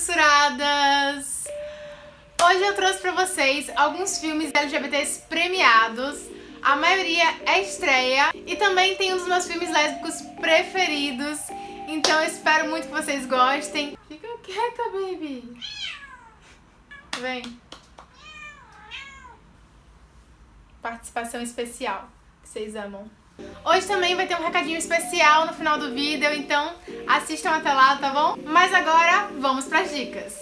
censuradas! Hoje eu trouxe pra vocês alguns filmes LGBTs premiados, a maioria é estreia e também tem um dos meus filmes lésbicos preferidos, então eu espero muito que vocês gostem. Fica quieta, baby! Vem! Participação especial, vocês amam. Hoje também vai ter um recadinho especial no final do vídeo, então assistam até lá, tá bom? Mas agora, vamos dicas!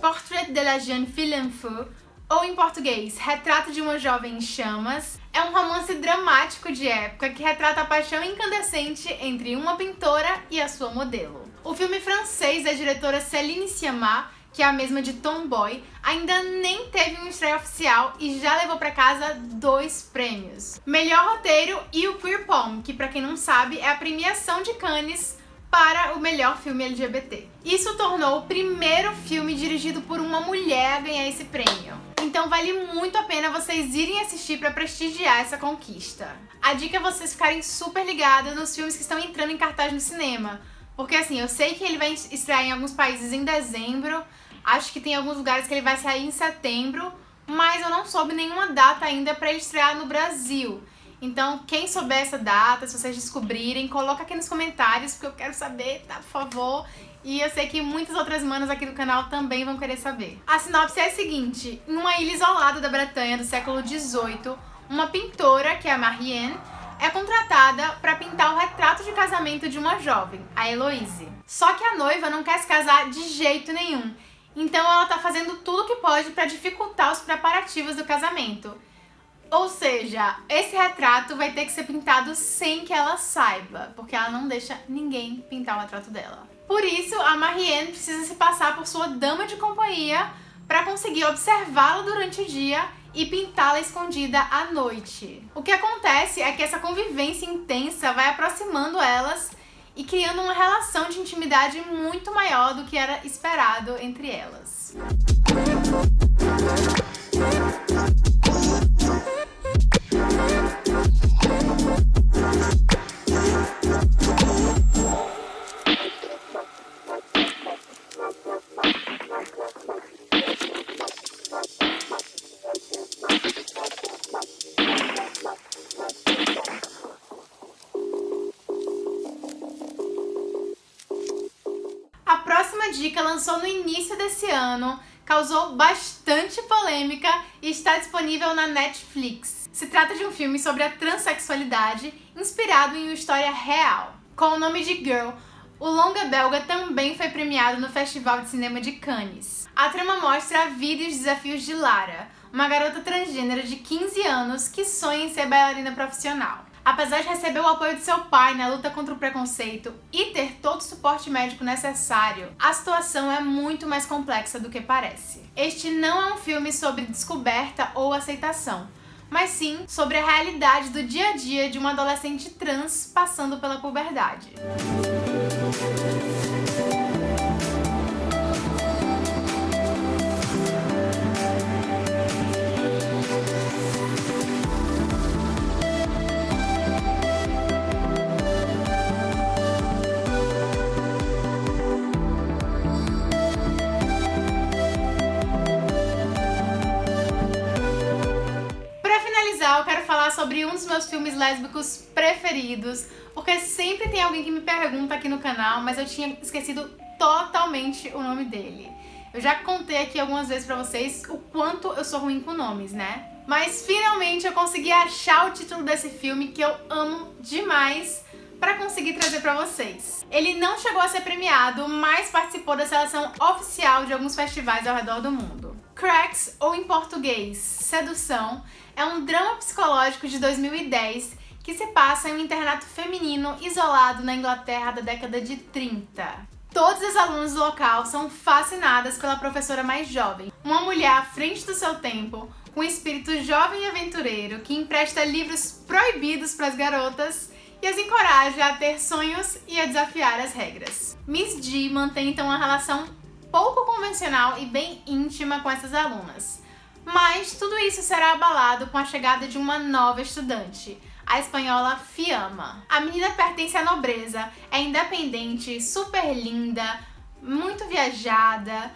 Portrait de la jeune fille en feu, ou em português, Retrato de uma Jovem em Chamas, é um romance dramático de época que retrata a paixão incandescente entre uma pintora e a sua modelo. O filme francês da diretora Céline Sciamma que é a mesma de Tomboy, ainda nem teve um estreia oficial e já levou para casa dois prêmios. Melhor roteiro e o Queer Palm, que para quem não sabe é a premiação de Cannes para o melhor filme LGBT. Isso tornou o primeiro filme dirigido por uma mulher a ganhar esse prêmio. Então vale muito a pena vocês irem assistir para prestigiar essa conquista. A dica é vocês ficarem super ligados nos filmes que estão entrando em cartaz no cinema. Porque assim, eu sei que ele vai estrear em alguns países em dezembro, Acho que tem alguns lugares que ele vai sair em setembro, mas eu não soube nenhuma data ainda para estrear no Brasil. Então, quem souber essa data, se vocês descobrirem, coloca aqui nos comentários, porque eu quero saber, tá? Por favor. E eu sei que muitas outras manas aqui do canal também vão querer saber. A sinopse é a seguinte. Em uma ilha isolada da Bretanha do século XVIII, uma pintora, que é a Marianne, é contratada para pintar o retrato de casamento de uma jovem, a Heloise. Só que a noiva não quer se casar de jeito nenhum então ela tá fazendo tudo o que pode para dificultar os preparativos do casamento. Ou seja, esse retrato vai ter que ser pintado sem que ela saiba, porque ela não deixa ninguém pintar o retrato dela. Por isso, a Marianne precisa se passar por sua dama de companhia para conseguir observá-la durante o dia e pintá-la escondida à noite. O que acontece é que essa convivência intensa vai aproximando elas e criando uma relação de intimidade muito maior do que era esperado entre elas. Dica lançou no início desse ano, causou bastante polêmica e está disponível na Netflix. Se trata de um filme sobre a transexualidade, inspirado em uma história real. Com o nome de Girl, o longa belga também foi premiado no Festival de Cinema de Cannes. A trama mostra a vida e os desafios de Lara, uma garota transgênera de 15 anos que sonha em ser bailarina profissional. Apesar de receber o apoio de seu pai na luta contra o preconceito e ter todo o suporte médico necessário, a situação é muito mais complexa do que parece. Este não é um filme sobre descoberta ou aceitação, mas sim sobre a realidade do dia a dia de uma adolescente trans passando pela puberdade. Sobre um dos meus filmes lésbicos preferidos, porque sempre tem alguém que me pergunta aqui no canal, mas eu tinha esquecido totalmente o nome dele. Eu já contei aqui algumas vezes pra vocês o quanto eu sou ruim com nomes, né? Mas finalmente eu consegui achar o título desse filme que eu amo demais para conseguir trazer para vocês. Ele não chegou a ser premiado, mas participou da seleção oficial de alguns festivais ao redor do mundo. Cracks, ou em português, Sedução, é um drama psicológico de 2010 que se passa em um internato feminino isolado na Inglaterra da década de 30. Todas as alunas do local são fascinadas pela professora mais jovem, uma mulher à frente do seu tempo, com um espírito jovem e aventureiro que empresta livros proibidos para as garotas e as encoraja a ter sonhos e a desafiar as regras. Miss G mantém então uma relação pouco convencional e bem íntima com essas alunas, Mas tudo isso será abalado com a chegada de uma nova estudante, a espanhola Fiamma. A menina pertence à nobreza, é independente, super linda, muito viajada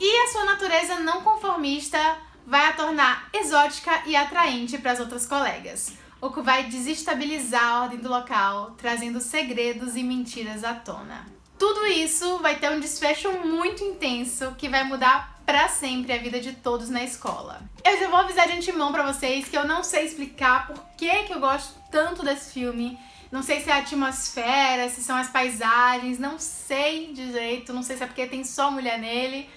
e a sua natureza não conformista vai a tornar exótica e atraente para as outras colegas, o que vai desestabilizar a ordem do local, trazendo segredos e mentiras à tona. Tudo isso vai ter um desfecho muito intenso que vai mudar para sempre a vida de todos na escola. Eu já vou avisar de antemão para vocês que eu não sei explicar por que, que eu gosto tanto desse filme. Não sei se é a atmosfera, se são as paisagens, não sei direito, não sei se é porque tem só mulher nele,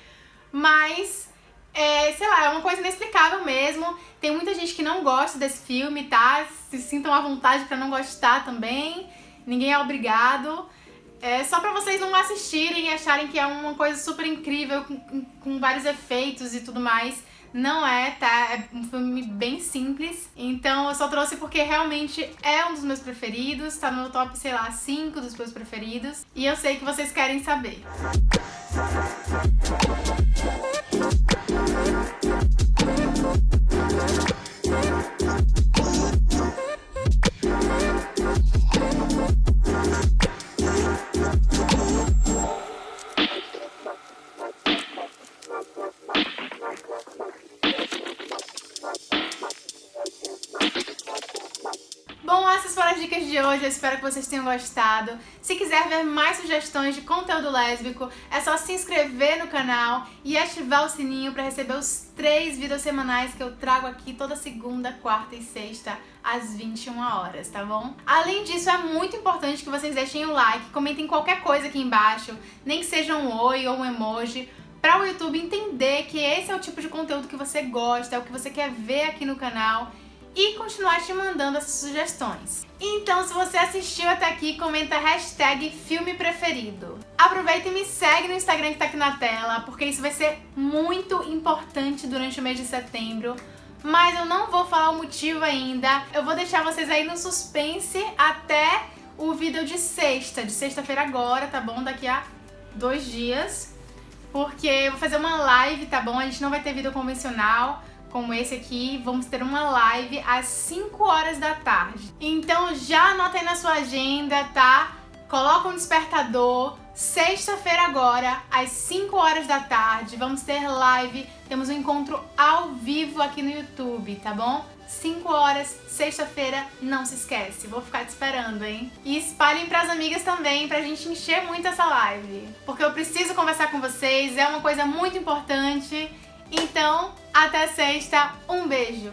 mas é, sei lá, é uma coisa inexplicável mesmo. Tem muita gente que não gosta desse filme, tá? Se sintam à vontade para não gostar também. Ninguém é obrigado. É só pra vocês não assistirem e acharem que é uma coisa super incrível, com, com vários efeitos e tudo mais. Não é, tá? É um filme bem simples. Então eu só trouxe porque realmente é um dos meus preferidos. Tá no top, sei lá, 5 dos meus preferidos. E eu sei que vocês querem saber. Bom, de hoje, eu espero que vocês tenham gostado. Se quiser ver mais sugestões de conteúdo lésbico, é só se inscrever no canal e ativar o sininho para receber os três vídeos semanais que eu trago aqui toda segunda, quarta e sexta às 21 horas, tá bom? Além disso, é muito importante que vocês deixem o like, comentem qualquer coisa aqui embaixo, nem que seja um oi ou um emoji, para o YouTube entender que esse é o tipo de conteúdo que você gosta, é o que você quer ver aqui no canal e continuar te mandando essas sugestões. Então, se você assistiu até aqui, comenta hashtag filme preferido. Aproveita e me segue no Instagram que tá aqui na tela, porque isso vai ser muito importante durante o mês de setembro. Mas eu não vou falar o motivo ainda, eu vou deixar vocês aí no suspense até o vídeo de sexta, de sexta-feira agora, tá bom? Daqui a dois dias, porque eu vou fazer uma live, tá bom? A gente não vai ter vídeo convencional, como esse aqui, vamos ter uma live às 5 horas da tarde. Então já anota aí na sua agenda, tá? Coloca um despertador, sexta-feira agora, às 5 horas da tarde, vamos ter live, temos um encontro ao vivo aqui no YouTube, tá bom? 5 horas, sexta-feira, não se esquece, vou ficar te esperando, hein? E espalhem pras amigas também, pra gente encher muito essa live. Porque eu preciso conversar com vocês, é uma coisa muito importante então, até sexta, um beijo!